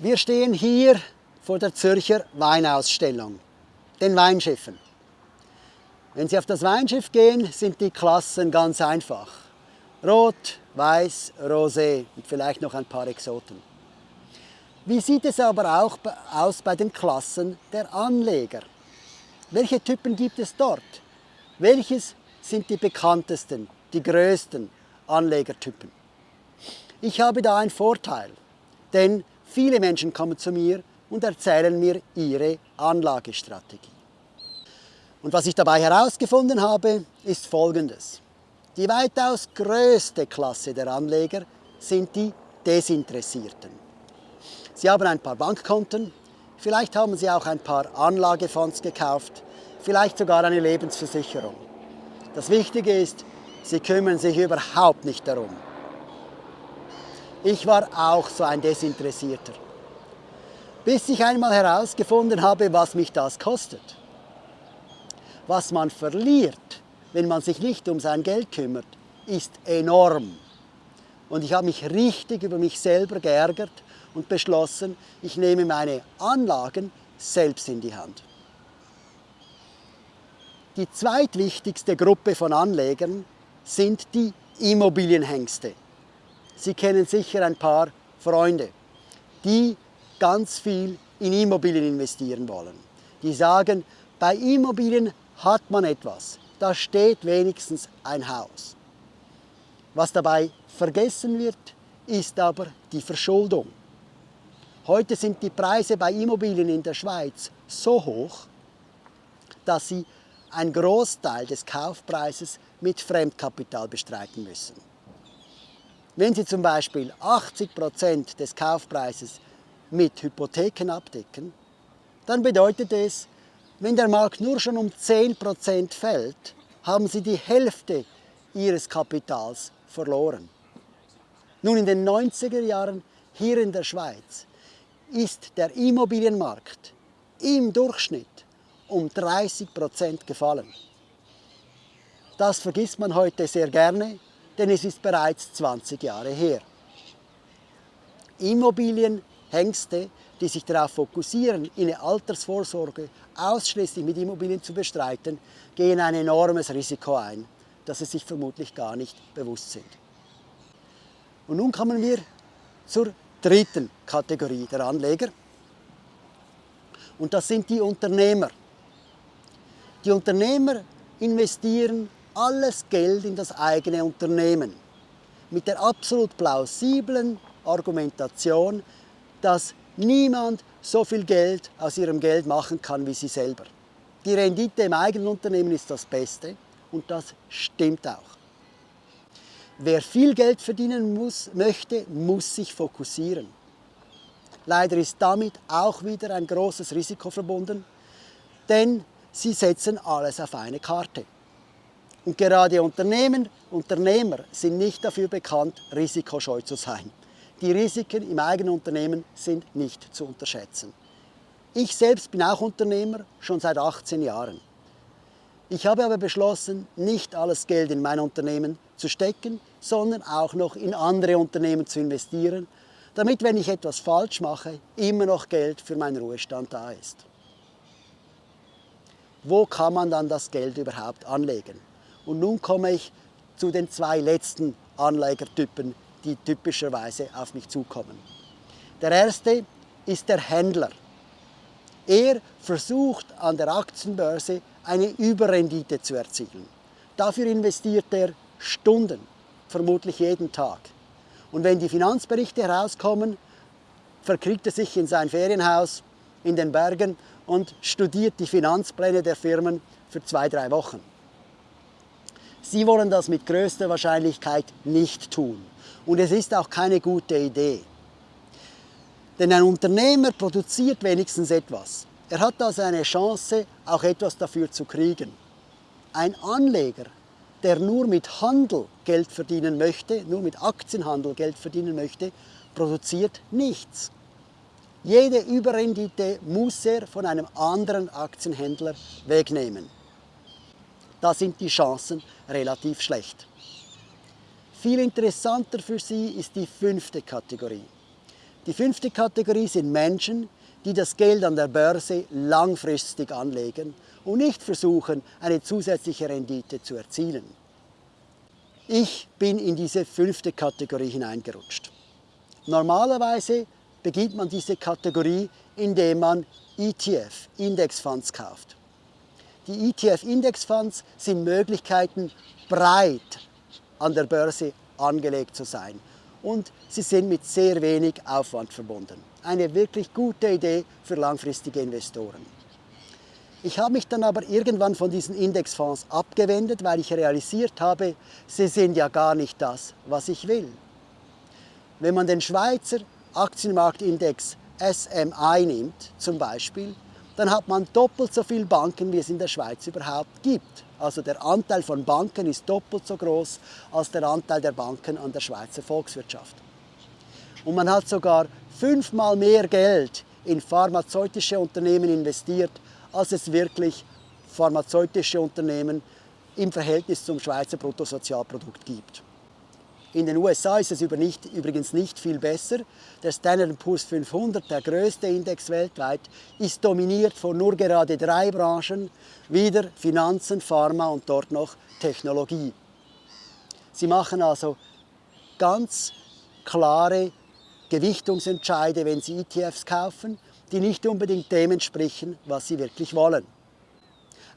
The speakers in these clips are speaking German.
Wir stehen hier vor der Zürcher Weinausstellung, den Weinschiffen. Wenn Sie auf das Weinschiff gehen, sind die Klassen ganz einfach. Rot, Weiß, Rosé und vielleicht noch ein paar Exoten. Wie sieht es aber auch aus bei den Klassen der Anleger? Welche Typen gibt es dort? Welches sind die bekanntesten, die größten Anlegertypen? Ich habe da einen Vorteil, denn Viele Menschen kommen zu mir und erzählen mir ihre Anlagestrategie. Und was ich dabei herausgefunden habe, ist folgendes. Die weitaus größte Klasse der Anleger sind die Desinteressierten. Sie haben ein paar Bankkonten, vielleicht haben sie auch ein paar Anlagefonds gekauft, vielleicht sogar eine Lebensversicherung. Das Wichtige ist, sie kümmern sich überhaupt nicht darum, ich war auch so ein Desinteressierter. Bis ich einmal herausgefunden habe, was mich das kostet. Was man verliert, wenn man sich nicht um sein Geld kümmert, ist enorm. Und ich habe mich richtig über mich selber geärgert und beschlossen, ich nehme meine Anlagen selbst in die Hand. Die zweitwichtigste Gruppe von Anlegern sind die Immobilienhengste. Sie kennen sicher ein paar Freunde, die ganz viel in Immobilien investieren wollen. Die sagen, bei Immobilien hat man etwas, da steht wenigstens ein Haus. Was dabei vergessen wird, ist aber die Verschuldung. Heute sind die Preise bei Immobilien in der Schweiz so hoch, dass sie einen Großteil des Kaufpreises mit Fremdkapital bestreiten müssen. Wenn Sie zum Beispiel 80 Prozent des Kaufpreises mit Hypotheken abdecken, dann bedeutet es, wenn der Markt nur schon um 10 Prozent fällt, haben Sie die Hälfte Ihres Kapitals verloren. Nun, in den 90er Jahren hier in der Schweiz ist der Immobilienmarkt im Durchschnitt um 30 Prozent gefallen. Das vergisst man heute sehr gerne, denn es ist bereits 20 Jahre her. Immobilienhengste, die sich darauf fokussieren, eine Altersvorsorge ausschließlich mit Immobilien zu bestreiten, gehen ein enormes Risiko ein, das sie sich vermutlich gar nicht bewusst sind. Und nun kommen wir zur dritten Kategorie der Anleger. Und das sind die Unternehmer. Die Unternehmer investieren alles Geld in das eigene Unternehmen. Mit der absolut plausiblen Argumentation, dass niemand so viel Geld aus ihrem Geld machen kann wie sie selber. Die Rendite im eigenen Unternehmen ist das Beste und das stimmt auch. Wer viel Geld verdienen muss, möchte, muss sich fokussieren. Leider ist damit auch wieder ein großes Risiko verbunden, denn sie setzen alles auf eine Karte. Und gerade Unternehmen, Unternehmer sind nicht dafür bekannt, risikoscheu zu sein. Die Risiken im eigenen Unternehmen sind nicht zu unterschätzen. Ich selbst bin auch Unternehmer, schon seit 18 Jahren. Ich habe aber beschlossen, nicht alles Geld in mein Unternehmen zu stecken, sondern auch noch in andere Unternehmen zu investieren, damit, wenn ich etwas falsch mache, immer noch Geld für meinen Ruhestand da ist. Wo kann man dann das Geld überhaupt anlegen? Und nun komme ich zu den zwei letzten Anlegertypen, die typischerweise auf mich zukommen. Der erste ist der Händler. Er versucht an der Aktienbörse eine Überrendite zu erzielen. Dafür investiert er Stunden, vermutlich jeden Tag. Und wenn die Finanzberichte herauskommen, verkriegt er sich in sein Ferienhaus in den Bergen und studiert die Finanzpläne der Firmen für zwei, drei Wochen. Sie wollen das mit größter Wahrscheinlichkeit nicht tun. Und es ist auch keine gute Idee. Denn ein Unternehmer produziert wenigstens etwas. Er hat also eine Chance, auch etwas dafür zu kriegen. Ein Anleger, der nur mit Handel Geld verdienen möchte, nur mit Aktienhandel Geld verdienen möchte, produziert nichts. Jede Überrendite muss er von einem anderen Aktienhändler wegnehmen da sind die Chancen relativ schlecht. Viel interessanter für Sie ist die fünfte Kategorie. Die fünfte Kategorie sind Menschen, die das Geld an der Börse langfristig anlegen und nicht versuchen, eine zusätzliche Rendite zu erzielen. Ich bin in diese fünfte Kategorie hineingerutscht. Normalerweise beginnt man diese Kategorie, indem man ETF, Indexfonds kauft. Die ETF-Indexfonds sind Möglichkeiten, breit an der Börse angelegt zu sein. Und sie sind mit sehr wenig Aufwand verbunden. Eine wirklich gute Idee für langfristige Investoren. Ich habe mich dann aber irgendwann von diesen Indexfonds abgewendet, weil ich realisiert habe, sie sind ja gar nicht das, was ich will. Wenn man den Schweizer Aktienmarktindex SMI nimmt, zum Beispiel, dann hat man doppelt so viele Banken, wie es in der Schweiz überhaupt gibt. Also der Anteil von Banken ist doppelt so groß als der Anteil der Banken an der Schweizer Volkswirtschaft. Und man hat sogar fünfmal mehr Geld in pharmazeutische Unternehmen investiert, als es wirklich pharmazeutische Unternehmen im Verhältnis zum Schweizer Bruttosozialprodukt gibt. In den USA ist es übrigens nicht viel besser. Der Standard Poor's 500, der größte Index weltweit, ist dominiert von nur gerade drei Branchen, wieder Finanzen, Pharma und dort noch Technologie. Sie machen also ganz klare Gewichtungsentscheide, wenn Sie ETFs kaufen, die nicht unbedingt dem entsprechen, was Sie wirklich wollen.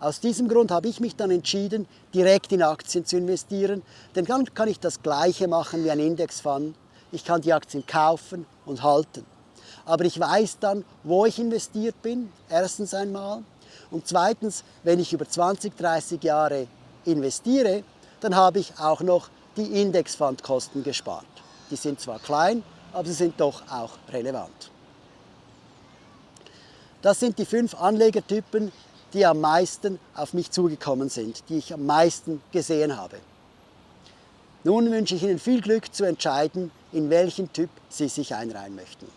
Aus diesem Grund habe ich mich dann entschieden, direkt in Aktien zu investieren, denn dann kann ich das Gleiche machen wie ein Indexfonds. Ich kann die Aktien kaufen und halten. Aber ich weiß dann, wo ich investiert bin, erstens einmal. Und zweitens, wenn ich über 20, 30 Jahre investiere, dann habe ich auch noch die Indexfundkosten gespart. Die sind zwar klein, aber sie sind doch auch relevant. Das sind die fünf Anlegertypen, die am meisten auf mich zugekommen sind, die ich am meisten gesehen habe. Nun wünsche ich Ihnen viel Glück zu entscheiden, in welchen Typ Sie sich einreihen möchten.